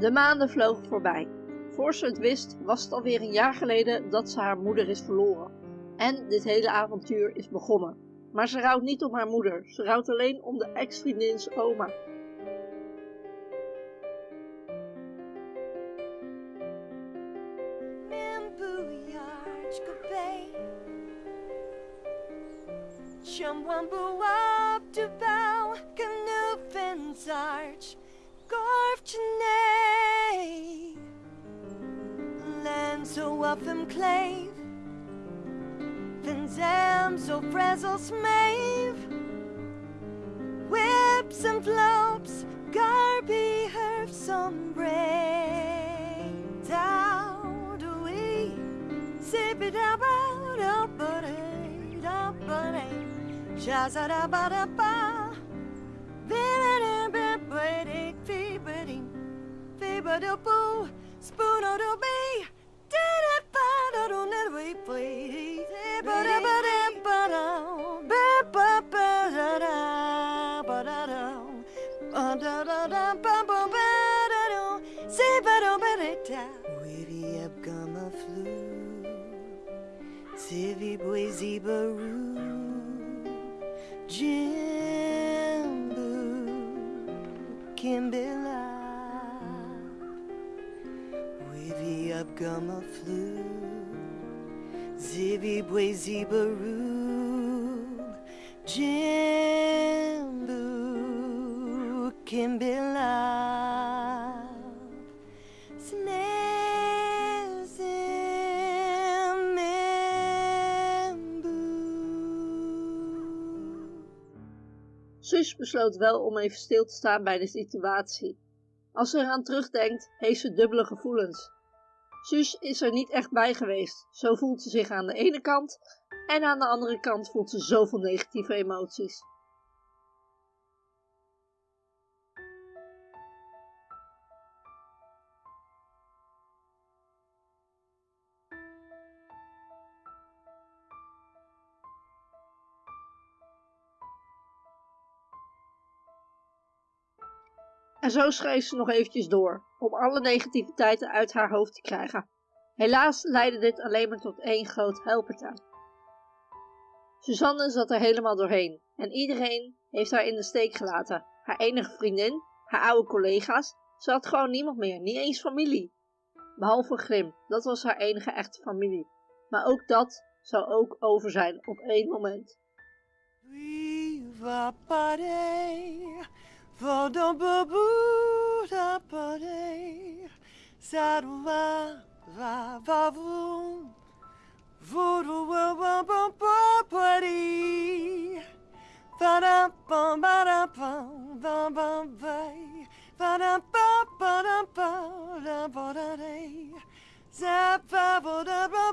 De maanden vlogen voorbij. Voor ze het wist, was het alweer een jaar geleden dat ze haar moeder is verloren. En dit hele avontuur is begonnen. Maar ze rouwt niet om haar moeder, ze rouwt alleen om de ex-vriendins oma. Arch, so op hem kleef. Vindt hem zo pres als. Whips and flops, garby herf some break. Down do we sip it up out up a day, up a day. Shazada bada ba. And bit, but it boo, spoon o' do be. Witty up gama flu Sivi boise baru Jimbu Kimbilla Witty up gama flu. In Membu Sus besloot wel om even stil te staan bij de situatie. Als ze eraan terugdenkt, heeft ze dubbele gevoelens. Sus is er niet echt bij geweest. Zo voelt ze zich aan de ene kant en aan de andere kant voelt ze zoveel negatieve emoties. En zo schreef ze nog eventjes door, om alle negativiteiten uit haar hoofd te krijgen. Helaas leidde dit alleen maar tot één groot huilpartij. Suzanne zat er helemaal doorheen en iedereen heeft haar in de steek gelaten. Haar enige vriendin, haar oude collega's, ze had gewoon niemand meer, niet eens familie. Behalve Grim, dat was haar enige echte familie. Maar ook dat zou ook over zijn op één moment. Viva Saruma, va, va, voom. Voodoo, wa, wa, wa, wa, buddy. Ba, da, bum, ba, da, bum, bum, bum, bay. Ba, da, ba, ba, da, ba, da, ba, da, day. Zap, ba, ba, da, ba,